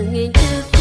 nghiêng trước